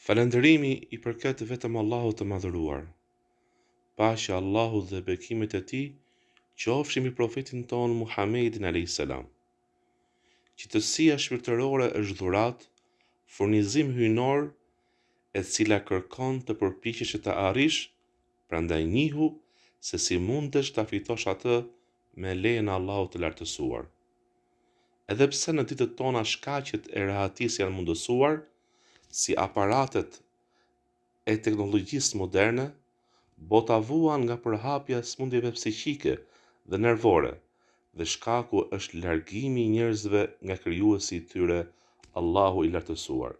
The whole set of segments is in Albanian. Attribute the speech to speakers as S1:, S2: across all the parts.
S1: Falënderimi i përket vetëm Allahut të Madhëruar. Paqja e Allahut dhe bekimet e Tij qofshin mbi Profetin tonë Muhamedin alejhi selam. Qetësia shpirtërore është dhuratë, furnizim hyjnor e cila kërkon të përpiqesh që ta arrish, prandaj njihu se si mundesh ta fitosh atë me lejen e Allahut të Lartësuar. Edhe pse në ditët tona shkaqet e rehatisë janë mundësuar, si aparatet e teknologjisë moderne, bota vuan nga përhapja e sëmundjeve psiqike dhe nervore dhe shkaku është largimi i njerëzve nga Krijuesi i tyre, Allahu i Lartësuar.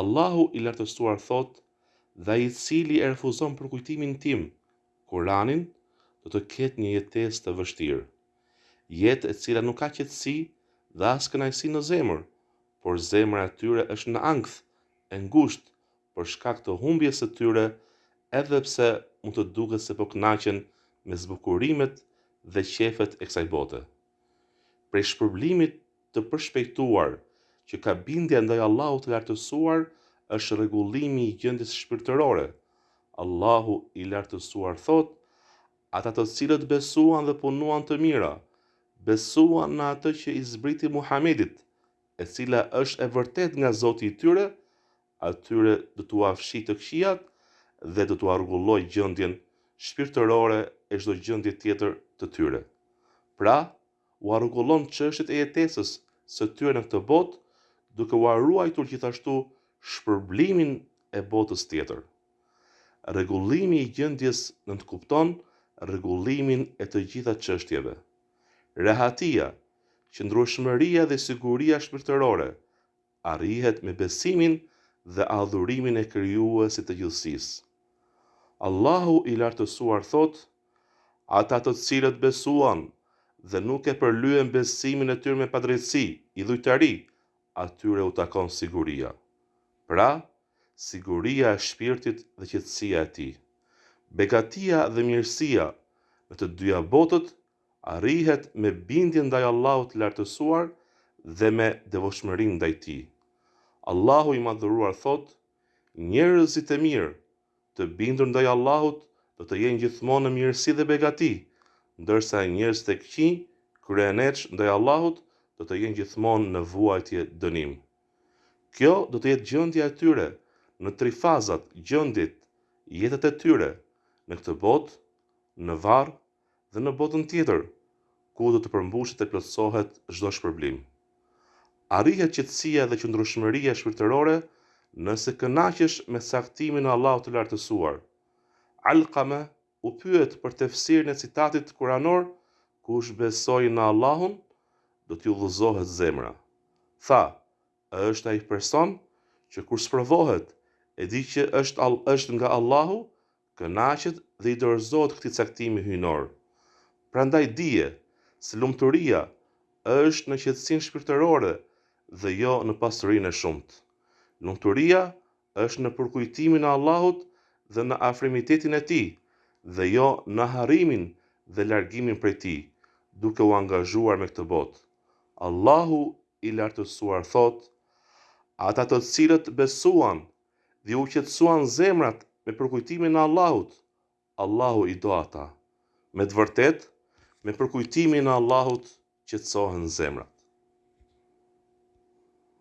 S1: Allahu i Lartësuar thotë, Dhe ai i cili e refuzon përkujtimin tim, Kuranin, do të ketë një jetesë të vështirë. Jetë e cila nuk ka qetësi dhe as kënaqësi në zemër, por zemra e tyre është në ankth, e ngushtë, për shkak të humbjes së tyre, edhe pse mund të duket se po kënaqen me zbukurimet dhe qejfet e kësaj bote. Prej shpërblimit të përshpejtuar që ka bindja ndaj Allahut të Lartësuar është rregullimi i gjendjes shpirtërore. Allahu i Lartësuar thotë, Ata të cilët besuan dhe punuan të mira, besuan në atë që i zbriti Muhamedit, e cila është e vërtetë nga Zoti i tyre, atyre do t'ua fshijë të këqijat dhe do t'ua rregullojë gjendjen shpirtërore e çdo gjendje tjetër të tyre. Pra, ua rregullon çështjet e jetesës së tyre në këtë botë, duke ua ruajtur gjithashtu shpërblimin e botës tjetër. Rregullimi i gjendjes nënkupton rregullimin e të gjitha çështjeve. Rehatia, qëndrueshmëria dhe siguria shpirtërore arrihet me besimin dhe adhurimin e Krijuesit të gjithësisë. Allahu i Lartësuar thotë, Ata të cilët besuan dhe nuk e përlyen besimin e tyre me padrejtësi, idhujtari, atyre u takon siguria. Pra, siguria e shpirtit dhe qetësia e tij. Begatia dhe mirësia në të dyja botët arrihet me bindjen ndaj Allahut të Lartësuar dhe me devotshmërinë ndaj Tij. Allahu i Madhëruar thotë, Njerëzit e mirë, të bindur ndaj Allahut do të jenë gjithmonë në mirësi dhe begati, ndërsa njerëzit e këqij, kryeneçë ndaj Allahut do të jenë gjithmonë në vuajtje, dënim. Kjo do të jetë gjendja e tyre në tri fazat, gjendjet, jetët e tyre, në këtë botë, në varr dhe në botën tjetër, ku do të përmbushet e plotësohet çdo shpërblim. Arrihet qetësia dhe qëndrueshmëria shpirtërore nëse kënaqesh me caktimin e Allahut të Lartësuar. Alqame U pyet për tefsirin e citatit kuranor, Kush besoi në Allahun, do t'i udhëzohet zemra. Tha, është ai person, që kur sprovohet, e di që është nga Allahu, kënaqet dhe i dorëzohet këtij caktimi hyjnor. Prandaj dije, se lumturia është në qetësinë shpirtërore dhe jo në pasurinë e shumtë. Lumturia është në përkujtimin e Allahut dhe në afrimitetin e Tij, dhe jo në harrimin dhe largimin prej Tij, duke u angazhuar me këtë botë. Allahu i Lartësuar thotë, Ata të cilët besuan dhe u qetësuan zemrat me përkujtimin e Allahut, Allahu i do ata. Me të vërtetë, me përkujtimin e Allahut qetësohen zemrat.